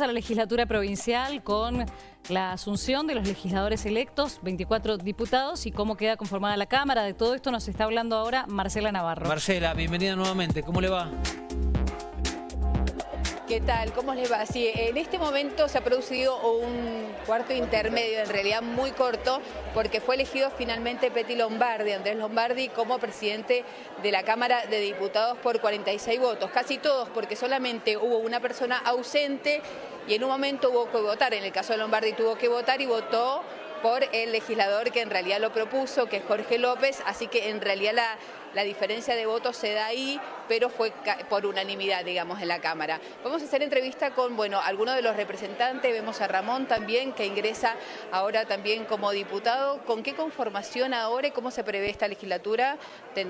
A la legislatura provincial con la asunción de los legisladores electos, 24 diputados y cómo queda conformada la Cámara. De todo esto nos está hablando ahora Marcela Navarro. Marcela, bienvenida nuevamente. ¿Cómo le va? ¿Qué tal? ¿Cómo les va? Sí, en este momento se ha producido un cuarto intermedio, en realidad muy corto, porque fue elegido finalmente Peti Lombardi, Andrés Lombardi, como presidente de la Cámara de Diputados por 46 votos. Casi todos, porque solamente hubo una persona ausente y en un momento hubo que votar. En el caso de Lombardi tuvo que votar y votó por el legislador que en realidad lo propuso, que es Jorge López, así que en realidad la, la diferencia de votos se da ahí, pero fue por unanimidad, digamos, en la Cámara. Vamos a hacer entrevista con, bueno, algunos de los representantes, vemos a Ramón también, que ingresa ahora también como diputado. ¿Con qué conformación ahora y cómo se prevé esta legislatura?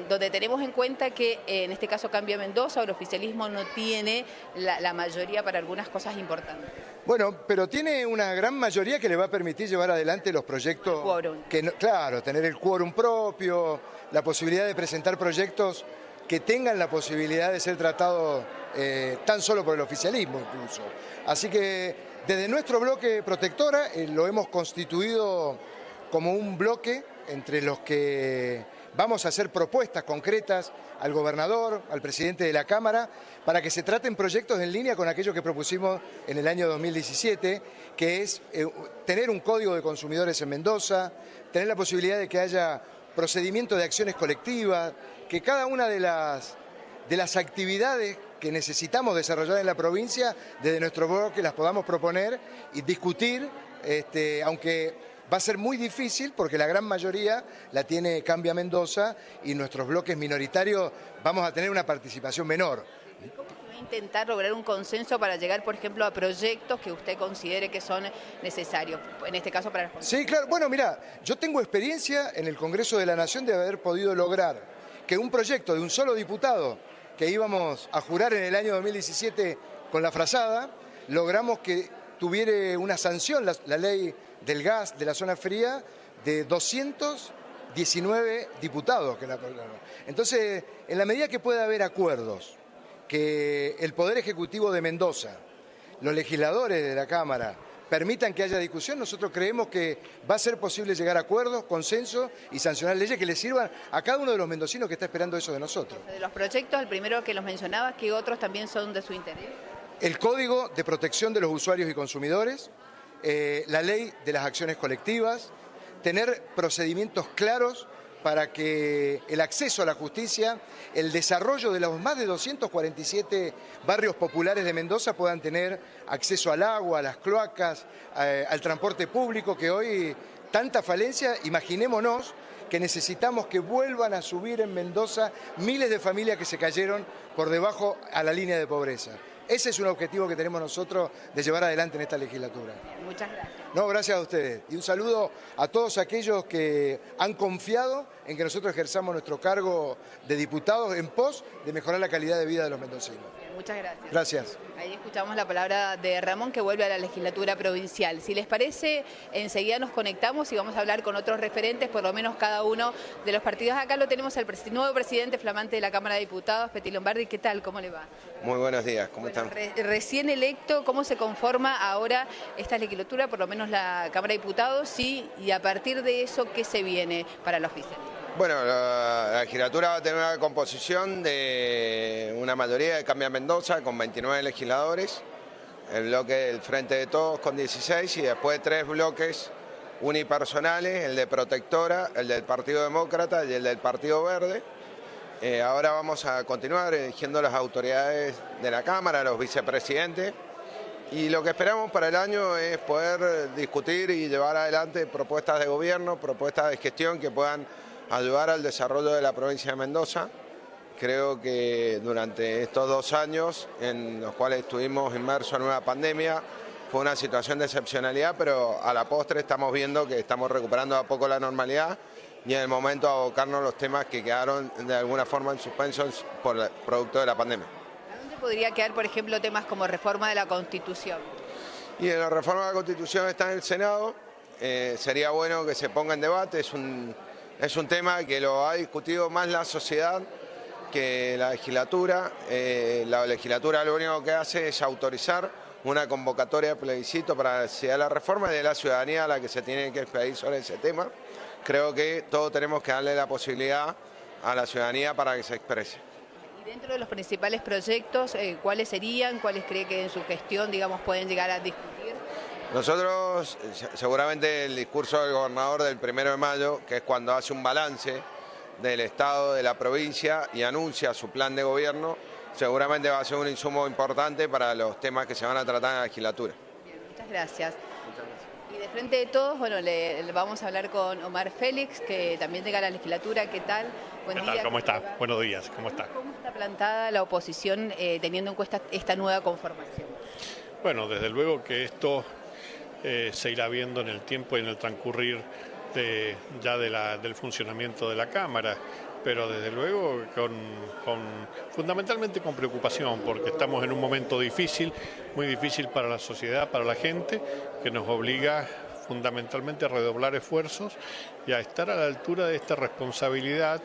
donde tenemos en cuenta que eh, en este caso cambia Mendoza, el oficialismo no tiene la, mayoría para algunas cosas importantes. Bueno, pero tiene una gran mayoría que le va a permitir llevar adelante los proyectos. Que, claro, tener el quórum propio, la posibilidad de presentar proyectos que tengan la posibilidad de ser tratados eh, tan solo por el oficialismo incluso. Así que desde nuestro bloque protectora eh, lo hemos constituido como un bloque entre los que vamos a hacer propuestas concretas al gobernador, al presidente de la Cámara, para que se traten proyectos en línea con aquello que propusimos en el año 2017, que es eh, tener un código de consumidores en Mendoza, tener la posibilidad de que haya procedimiento de acciones colectivas, que cada una de las, de las actividades que necesitamos desarrollar en la provincia, desde nuestro bloque las podamos proponer y discutir, este, aunque va a ser muy difícil porque la gran mayoría la tiene Cambia Mendoza y nuestros bloques minoritarios vamos a tener una participación menor intentar lograr un consenso para llegar, por ejemplo, a proyectos que usted considere que son necesarios, en este caso para... Sí, claro. Bueno, mira, yo tengo experiencia en el Congreso de la Nación de haber podido lograr que un proyecto de un solo diputado que íbamos a jurar en el año 2017 con la frazada, logramos que tuviera una sanción la, ley del gas de la zona fría de 219 diputados que la Entonces, en la medida que pueda haber acuerdos que el Poder Ejecutivo de Mendoza, los legisladores de la Cámara, permitan que haya discusión, nosotros creemos que va a ser posible llegar a acuerdos, consenso y sancionar leyes que le sirvan a cada uno de los mendocinos que está esperando eso de nosotros. De los proyectos, el primero que los mencionabas, ¿qué otros también son de su interés? El Código de Protección de los Usuarios y Consumidores, eh, la Ley de las Acciones Colectivas, tener procedimientos claros para que el acceso a la justicia, el desarrollo de los más de 247 barrios populares de Mendoza puedan tener acceso al agua, a las cloacas, al transporte público, que hoy tanta falencia, imaginémonos que necesitamos que vuelvan a subir en Mendoza miles de familias que se cayeron por debajo a la línea de pobreza. Ese es un objetivo que tenemos nosotros de llevar adelante en esta legislatura. Muchas gracias. No, gracias a ustedes. Y un saludo a todos aquellos que han confiado en que nosotros ejerzamos nuestro cargo de diputados en pos de mejorar la calidad de vida de los mendocinos. Muchas gracias. Gracias. Ahí escuchamos la palabra de Ramón que vuelve a la legislatura provincial. Si les parece, enseguida nos conectamos y vamos a hablar con otros referentes, por lo menos cada uno de los partidos. Acá lo tenemos al nuevo presidente flamante de la Cámara de Diputados, Peti Lombardi. ¿Qué tal? ¿Cómo le va? Muy buenos días, ¿cómo están? recién electo, ¿cómo se conforma ahora esta legislatura, por lo menos la Cámara de Diputados? Sí, y a partir de eso, ¿qué se viene para la oficial? Bueno, la, legislatura va a tener una composición de una mayoría de Cambia Mendoza con 29 legisladores, el bloque del Frente de Todos con 16 y después tres bloques unipersonales, el de Protectora, el del Partido Demócrata y el del Partido Verde. Eh, ahora vamos a continuar eligiendo las autoridades de la Cámara, los vicepresidentes, y lo que esperamos para el año es poder discutir y llevar adelante propuestas de gobierno, propuestas de gestión que puedan ayudar al desarrollo de la provincia de Mendoza. Creo que durante estos dos años en los cuales estuvimos inmersos en una pandemia, fue una situación de excepcionalidad, pero a la postre estamos viendo que estamos recuperando a poco la normalidad y en el momento abocarnos los temas que quedaron de alguna forma en suspenso por el producto de la pandemia. ¿A dónde podría quedar, por ejemplo, temas como reforma de la Constitución? Y en la reforma de la Constitución está en el Senado, eh, sería bueno que se ponga en debate, es un es un tema que lo ha discutido más la sociedad que la legislatura. Eh, la legislatura lo único que hace es autorizar una convocatoria de plebiscito para la la reforma de la ciudadanía a la que se tiene que expedir sobre ese tema. Creo que todos tenemos que darle la posibilidad a la ciudadanía para que se exprese. Y dentro de los principales proyectos, eh, ¿cuáles serían? ¿Cuáles cree que en su gestión, digamos, pueden llegar a discutir? Nosotros, seguramente el discurso del gobernador del primero de mayo, que es cuando hace un balance del Estado, de la provincia y anuncia su plan de gobierno, seguramente va a ser un insumo importante para los temas que se van a tratar en la legislatura. muchas gracias. Y de frente de todos, bueno, le, vamos a hablar con Omar Félix, que también llega a la legislatura. ¿Qué tal? Buen ¿Qué tal? ¿Cómo está? Buenos días, ¿cómo está? ¿Cómo está plantada la oposición eh, teniendo en cuenta esta nueva conformación? Bueno, desde luego que esto eh, se irá viendo en el tiempo y en el transcurrir ya del funcionamiento de la Cámara. Pero desde luego con, fundamentalmente con preocupación, porque estamos en un momento difícil, muy difícil para la sociedad, para la gente, que nos obliga fundamentalmente a redoblar esfuerzos y a estar a la altura de esta responsabilidad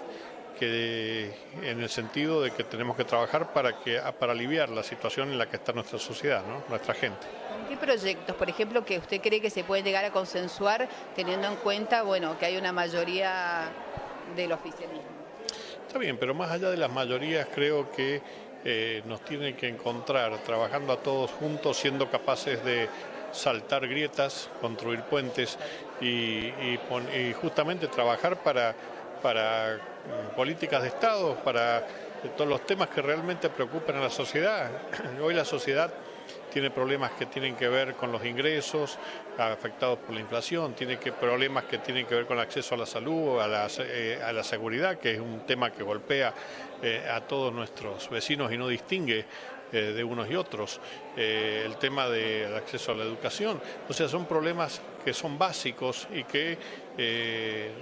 que en el sentido de que tenemos que trabajar para que para aliviar la situación en la que está nuestra sociedad, nuestra gente. ¿Qué proyectos, por ejemplo, que usted cree que se puede llegar a consensuar teniendo en cuenta, bueno, que hay una mayoría del oficialismo? Está bien, pero más allá de las mayorías creo que eh, nos tienen que encontrar trabajando a todos juntos, siendo capaces de saltar grietas, construir puentes y, justamente trabajar para, para mm, políticas de Estado, para todos los temas que realmente preocupan a la sociedad. Hoy la sociedad tiene problemas que tienen que ver con los ingresos afectados por la inflación, tiene que, problemas que tienen que ver con el acceso a la salud, a la, eh, a la seguridad, que es un tema que golpea eh, a todos nuestros vecinos y no distingue eh, de unos y otros, el tema del acceso a la educación. O sea, son problemas que son básicos y que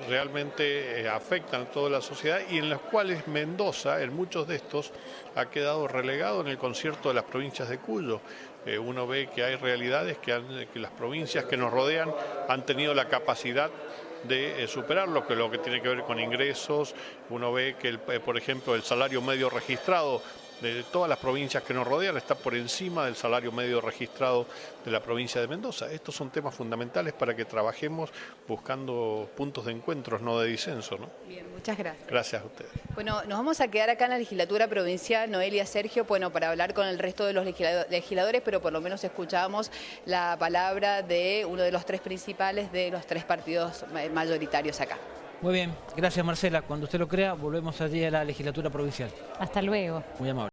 realmente afectan a toda la sociedad y en los cuales Mendoza, en muchos de estos, ha quedado relegado en el concierto de las provincias de Cuyo. Eh, uno ve que hay realidades que, las provincias que nos rodean han tenido la capacidad de eh, superarlo, que lo que tiene que ver con ingresos, uno ve que, eh, por ejemplo, el salario medio registrado de todas las provincias que nos rodean está por encima del salario medio registrado de la provincia de Mendoza. Estos son temas fundamentales para que trabajemos buscando puntos de encuentros, no de disenso. ¿no? Bien, muchas gracias. Gracias a ustedes. Bueno, nos vamos a quedar acá en la legislatura provincial, Noelia Sergio, bueno, para hablar con el resto de los legisladores, pero por lo menos escuchamos la palabra de uno de los tres principales de los tres partidos mayoritarios acá. Muy bien, gracias Marcela. Cuando usted lo crea, volvemos allí a la legislatura provincial. Hasta luego. Muy amable.